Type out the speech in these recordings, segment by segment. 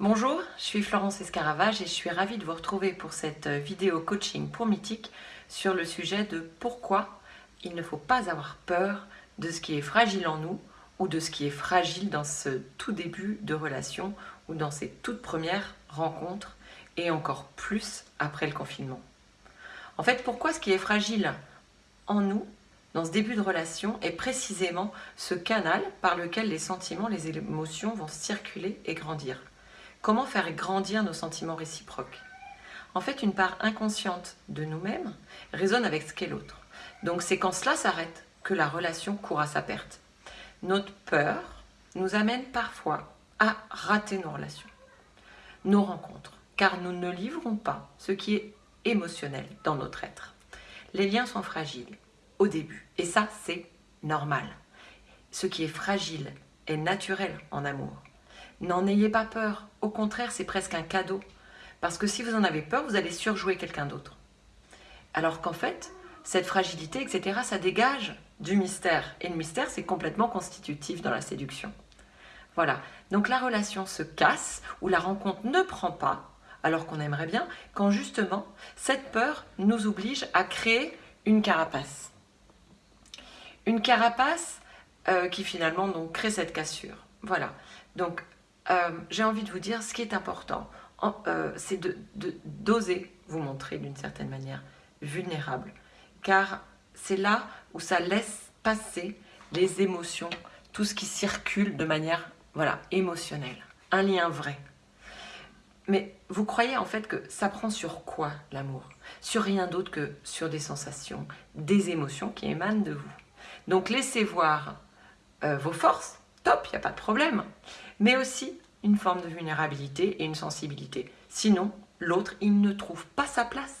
Bonjour, je suis Florence Escaravage et je suis ravie de vous retrouver pour cette vidéo coaching pour Mythique sur le sujet de pourquoi il ne faut pas avoir peur de ce qui est fragile en nous ou de ce qui est fragile dans ce tout début de relation ou dans ces toutes premières rencontres et encore plus après le confinement. En fait, pourquoi ce qui est fragile en nous dans ce début de relation est précisément ce canal par lequel les sentiments, les émotions vont circuler et grandir? Comment faire grandir nos sentiments réciproques? En fait, une part inconsciente de nous-mêmes résonne avec ce qu'est l'autre. Donc c'est quand cela s'arrête que la relation court à sa perte. Notre peur nous amène parfois à rater nos relations, nos rencontres, car nous ne livrons pas ce qui est émotionnel dans notre être. Les liens sont fragiles au début, et ça c'est normal. Ce qui est fragile est naturel en amour. N'en ayez pas peur. Au contraire, c'est presque un cadeau. Parce que si vous en avez peur, vous allez surjouer quelqu'un d'autre. Alors qu'en fait, cette fragilité, etc., ça dégage du mystère. Et le mystère, c'est complètement constitutif dans la séduction. Voilà. Donc la relation se casse, ou la rencontre ne prend pas, alors qu'on aimerait bien, quand justement, cette peur nous oblige à créer une carapace. Une carapace euh, qui finalement donc, crée cette cassure. Voilà. Donc euh, j'ai envie de vous dire, ce qui est important, euh, c'est d'oser de, vous montrer d'une certaine manière vulnérable. Car c'est là où ça laisse passer les émotions, tout ce qui circule de manière voilà, émotionnelle. Un lien vrai. Mais vous croyez en fait que ça prend sur quoi l'amour? Sur rien d'autre que sur des sensations, des émotions qui émanent de vous. Donc laissez voir euh, vos forces, top, il n'y a pas de problème mais aussi une forme de vulnérabilité et une sensibilité. Sinon, l'autre, il ne trouve pas sa place.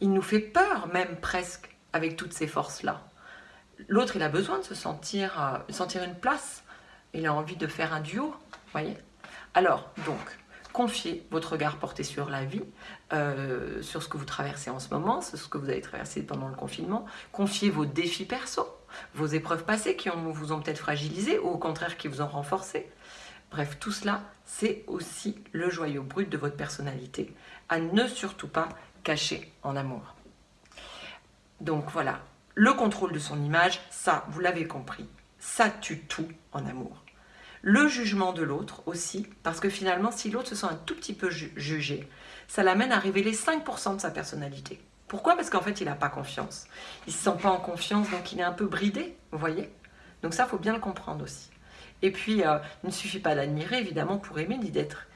Il nous fait peur, même presque, avec toutes ces forces-là. L'autre, il a besoin de se sentir, euh, sentir une place. Il a envie de faire un duo, voyez Alors, donc, confiez votre regard porté sur la vie, euh, sur ce que vous traversez en ce moment, sur ce que vous avez traversé pendant le confinement. Confiez vos défis perso, vos épreuves passées qui vous ont peut-être fragilisé ou au contraire qui vous ont renforcé. Bref, tout cela, c'est aussi le joyau brut de votre personnalité, à ne surtout pas cacher en amour. Donc voilà, le contrôle de son image, ça, vous l'avez compris, ça tue tout en amour. Le jugement de l'autre aussi, parce que finalement, si l'autre se sent un tout petit peu jugé, ça l'amène à révéler 5% de sa personnalité. Pourquoi? Parce qu'en fait, il n'a pas confiance. Il ne se sent pas en confiance, donc il est un peu bridé, vous voyez? Donc ça, il faut bien le comprendre aussi. Et puis, euh, il ne suffit pas d'admirer, évidemment, pour aimer, ni d'être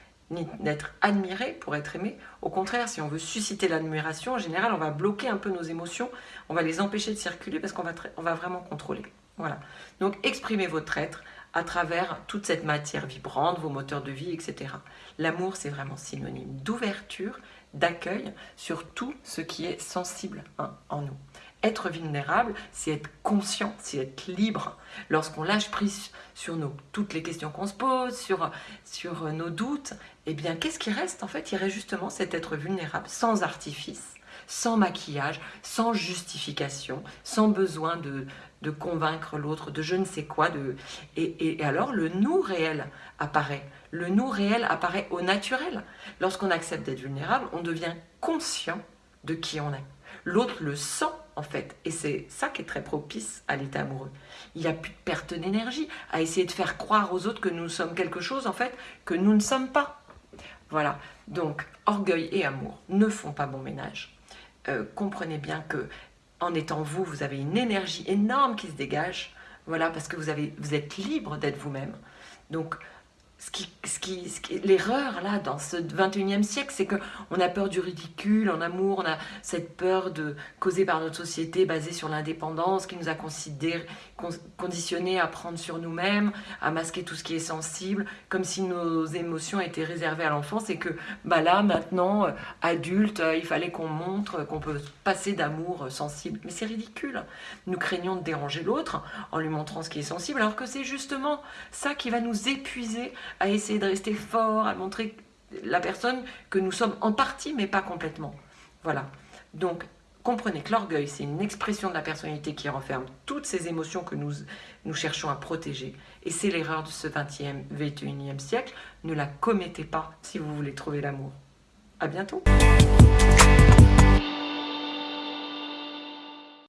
admiré pour être aimé. Au contraire, si on veut susciter l'admiration, en général, on va bloquer un peu nos émotions, on va les empêcher de circuler parce qu'on va, on va vraiment contrôler. Voilà. Donc, exprimez votre être à travers toute cette matière vibrante, vos moteurs de vie, etc. L'amour, c'est vraiment synonyme d'ouverture, d'accueil sur tout ce qui est sensible hein, en nous. Être vulnérable, c'est être conscient, c'est être libre. Lorsqu'on lâche prise sur toutes les questions qu'on se pose, sur, sur nos doutes, eh bien, qu'est-ce qui reste En fait, il reste justement cet être vulnérable, sans artifice, sans maquillage, sans justification, sans besoin de, de convaincre l'autre, de je ne sais quoi. De... Et, et, alors, le nous réel apparaît. Le nous réel apparaît au naturel. Lorsqu'on accepte d'être vulnérable, on devient conscient de qui on est. L'autre le sent en fait. Et c'est ça qui est très propice à l'état amoureux. Il n'y a plus de perte d'énergie à essayer de faire croire aux autres que nous sommes quelque chose, en fait, que nous ne sommes pas. Voilà. Donc, orgueil et amour ne font pas bon ménage. Euh, comprenez bien que en étant vous, vous avez une énergie énorme qui se dégage. Voilà, parce que vous, avez, vous êtes libre d'être vous-même. Donc, ce qui, ce qui, l'erreur là dans ce 21e siècle, c'est qu'on a peur du ridicule en amour, on a cette peur de causée par notre société basée sur l'indépendance qui nous a considéré, conditionnés à prendre sur nous-mêmes, à masquer tout ce qui est sensible, comme si nos émotions étaient réservées à l'enfance et que bah là maintenant, euh, adulte, euh, il fallait qu'on montre qu'on peut passer d'amour euh, sensible. Mais c'est ridicule. Nous craignons de déranger l'autre en lui montrant ce qui est sensible, alors que c'est justement ça qui va nous épuiser à essayer de rester fort, à montrer la personne que nous sommes en partie, mais pas complètement. Voilà. Donc, Comprenez que l'orgueil, c'est une expression de la personnalité qui renferme toutes ces émotions que nous, nous cherchons à protéger. Et c'est l'erreur de ce 20e, 21e siècle. Ne la commettez pas si vous voulez trouver l'amour. À bientôt